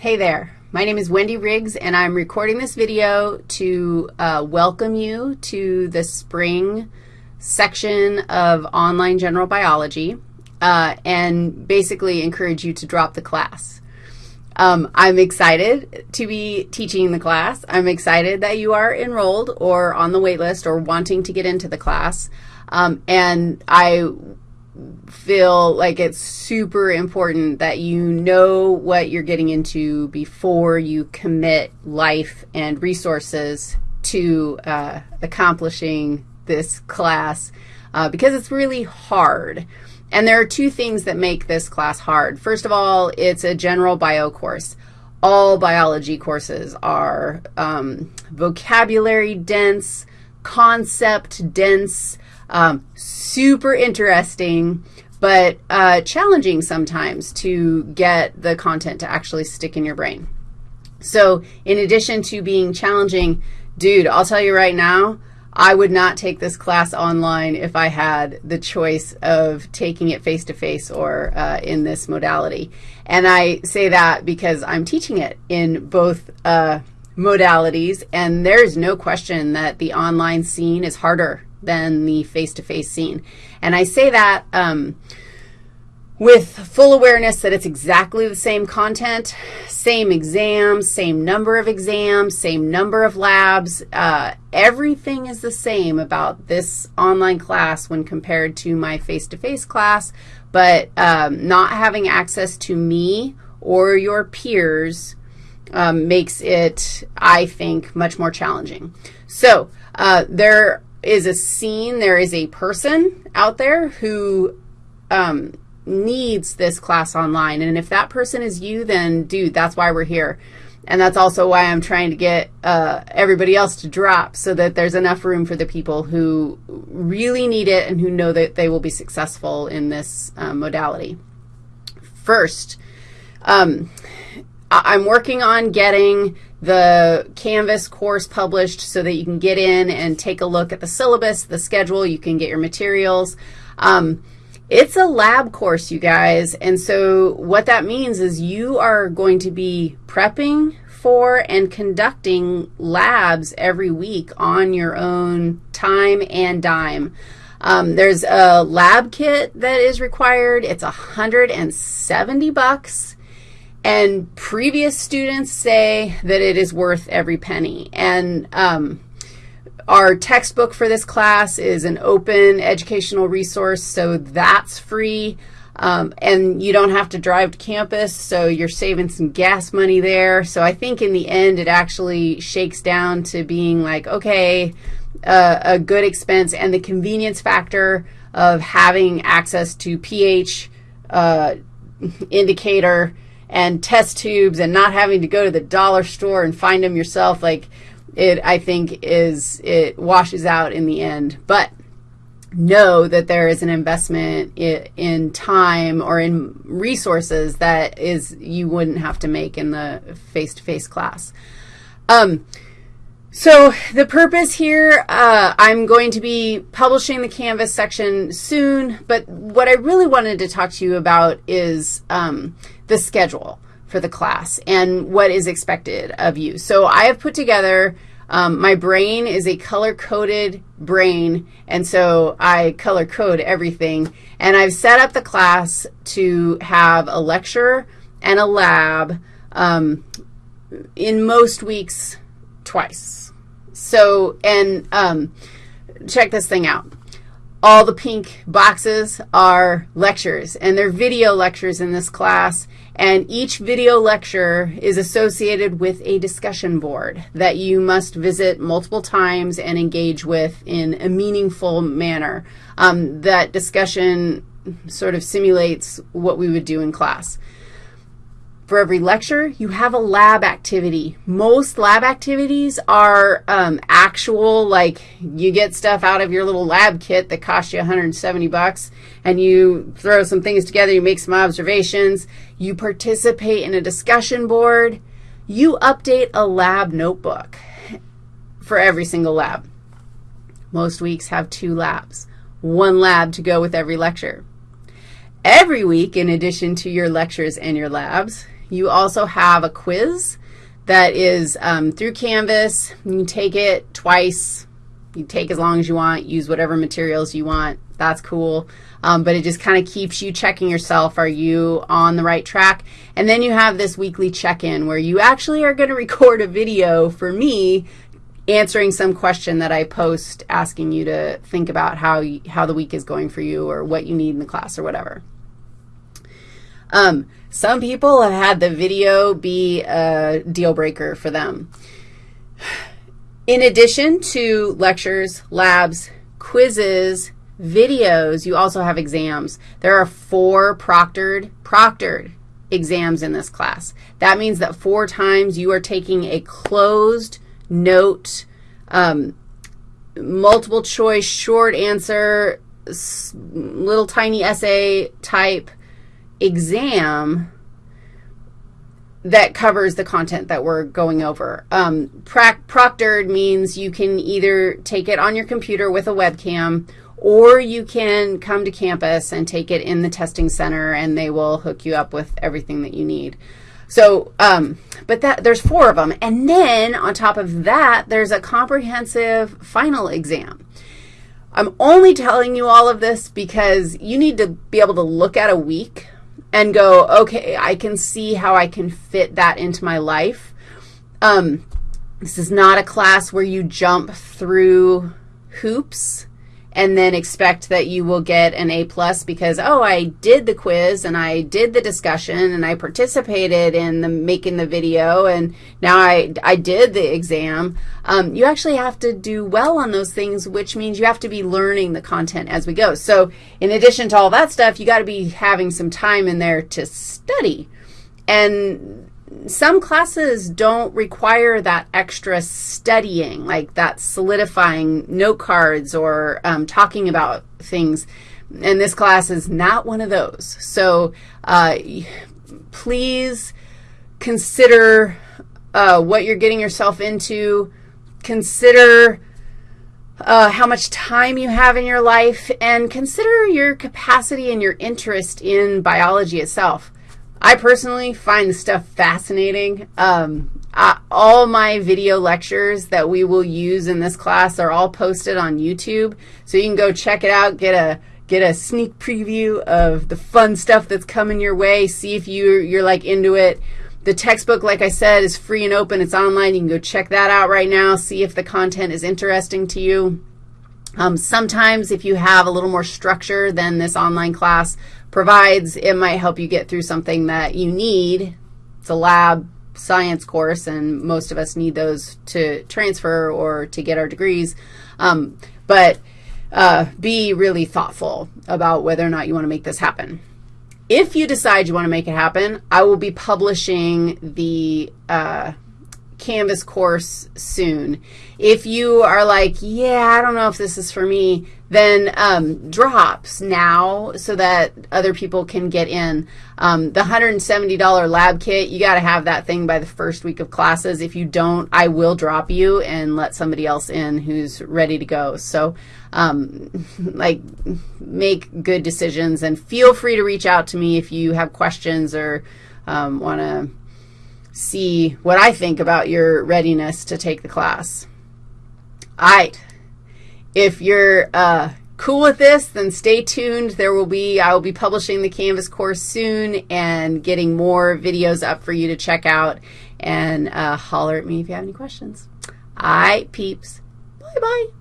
Hey there. My name is Wendy Riggs, and I'm recording this video to uh, welcome you to the spring section of online general biology uh, and basically encourage you to drop the class. Um, I'm excited to be teaching the class. I'm excited that you are enrolled or on the wait list or wanting to get into the class. Um, and I feel like it's super important that you know what you're getting into before you commit life and resources to uh, accomplishing this class uh, because it's really hard. And there are two things that make this class hard. First of all, it's a general bio course. All biology courses are um, vocabulary dense, concept dense, um, super interesting, but uh, challenging sometimes to get the content to actually stick in your brain. So in addition to being challenging, dude, I'll tell you right now, I would not take this class online if I had the choice of taking it face-to-face -face or uh, in this modality. And I say that because I'm teaching it in both uh, modalities, and there's no question that the online scene is harder than the face-to-face -face scene. And I say that um, with full awareness that it's exactly the same content, same exams, same number of exams, same number of labs. Uh, everything is the same about this online class when compared to my face-to-face -face class, but um, not having access to me or your peers um, makes it, I think, much more challenging. So uh, there is a scene, there is a person out there who um, needs this class online. And if that person is you, then, dude, that's why we're here. And that's also why I'm trying to get uh, everybody else to drop so that there's enough room for the people who really need it and who know that they will be successful in this um, modality. First, um, I'm working on getting the Canvas course published so that you can get in and take a look at the syllabus, the schedule, you can get your materials. Um, it's a lab course, you guys, and so what that means is you are going to be prepping for and conducting labs every week on your own time and dime. Um, there's a lab kit that is required. It's 170 bucks. And previous students say that it is worth every penny. And um, our textbook for this class is an open educational resource, so that's free. Um, and you don't have to drive to campus, so you're saving some gas money there. So I think in the end it actually shakes down to being like, okay, uh, a good expense and the convenience factor of having access to pH uh, indicator and test tubes and not having to go to the dollar store and find them yourself, like it, I think, is, it washes out in the end. But know that there is an investment in time or in resources that is you wouldn't have to make in the face-to-face -face class. Um, so the purpose here, uh, I'm going to be publishing the Canvas section soon, but what I really wanted to talk to you about is um, the schedule for the class and what is expected of you. So I have put together, um, my brain is a color-coded brain, and so I color code everything. And I've set up the class to have a lecture and a lab um, in most weeks twice. So, and um, check this thing out. All the pink boxes are lectures, and they're video lectures in this class, and each video lecture is associated with a discussion board that you must visit multiple times and engage with in a meaningful manner. Um, that discussion sort of simulates what we would do in class. For every lecture, you have a lab activity. Most lab activities are um, actual, like you get stuff out of your little lab kit that costs you 170 bucks, and you throw some things together, you make some observations, you participate in a discussion board, you update a lab notebook for every single lab. Most weeks have two labs, one lab to go with every lecture. Every week, in addition to your lectures and your labs, you also have a quiz that is um, through Canvas. You can take it twice. You take as long as you want, use whatever materials you want. That's cool. Um, but it just kind of keeps you checking yourself. Are you on the right track? And then you have this weekly check-in where you actually are going to record a video for me answering some question that I post asking you to think about how, you, how the week is going for you or what you need in the class or whatever. Um, some people have had the video be a deal breaker for them. In addition to lectures, labs, quizzes, videos, you also have exams. There are four proctored, proctored exams in this class. That means that four times you are taking a closed note, um, multiple choice, short answer, little tiny essay type exam that covers the content that we're going over. Um, proctored means you can either take it on your computer with a webcam or you can come to campus and take it in the testing center and they will hook you up with everything that you need. So, um, but that there's four of them. And then on top of that, there's a comprehensive final exam. I'm only telling you all of this because you need to be able to look at a week and go, okay, I can see how I can fit that into my life. Um, this is not a class where you jump through hoops and then expect that you will get an A plus because, oh, I did the quiz and I did the discussion and I participated in the making the video and now I, I did the exam. Um, you actually have to do well on those things, which means you have to be learning the content as we go. So in addition to all that stuff, you got to be having some time in there to study. And some classes don't require that extra studying, like that solidifying note cards or um, talking about things. And this class is not one of those. So uh, please consider uh, what you're getting yourself into. Consider uh, how much time you have in your life, and consider your capacity and your interest in biology itself. I personally find the stuff fascinating. Um, I, all my video lectures that we will use in this class are all posted on YouTube, so you can go check it out, get a get a sneak preview of the fun stuff that's coming your way, see if you're, you're like into it. The textbook, like I said, is free and open. It's online. You can go check that out right now, see if the content is interesting to you. Um, sometimes if you have a little more structure than this online class, provides, it might help you get through something that you need. It's a lab science course, and most of us need those to transfer or to get our degrees. Um, but uh, be really thoughtful about whether or not you want to make this happen. If you decide you want to make it happen, I will be publishing the uh, Canvas course soon. If you are like, yeah, I don't know if this is for me, then um, drops now so that other people can get in. Um, the $170 lab kit, you got to have that thing by the first week of classes. If you don't, I will drop you and let somebody else in who's ready to go. So, um, like, make good decisions, and feel free to reach out to me if you have questions or um, want to see what I think about your readiness to take the class. All right. If you're uh, cool with this, then stay tuned. There will be, I will be publishing the Canvas course soon and getting more videos up for you to check out. And uh, holler at me if you have any questions. All right, peeps. Bye-bye.